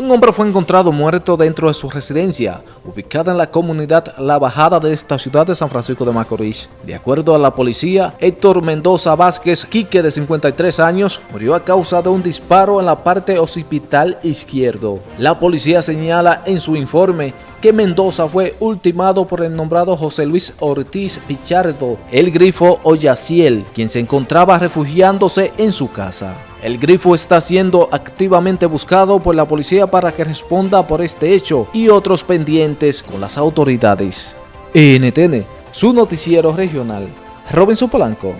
Un hombre fue encontrado muerto dentro de su residencia, ubicada en la comunidad La Bajada de esta ciudad de San Francisco de Macorís. De acuerdo a la policía, Héctor Mendoza Vázquez, Quique de 53 años, murió a causa de un disparo en la parte occipital izquierdo. La policía señala en su informe que Mendoza fue ultimado por el nombrado José Luis Ortiz Pichardo, el grifo Oyaciel, quien se encontraba refugiándose en su casa. El grifo está siendo activamente buscado por la policía para que responda por este hecho y otros pendientes con las autoridades. NTN, su noticiero regional. Robinson Polanco.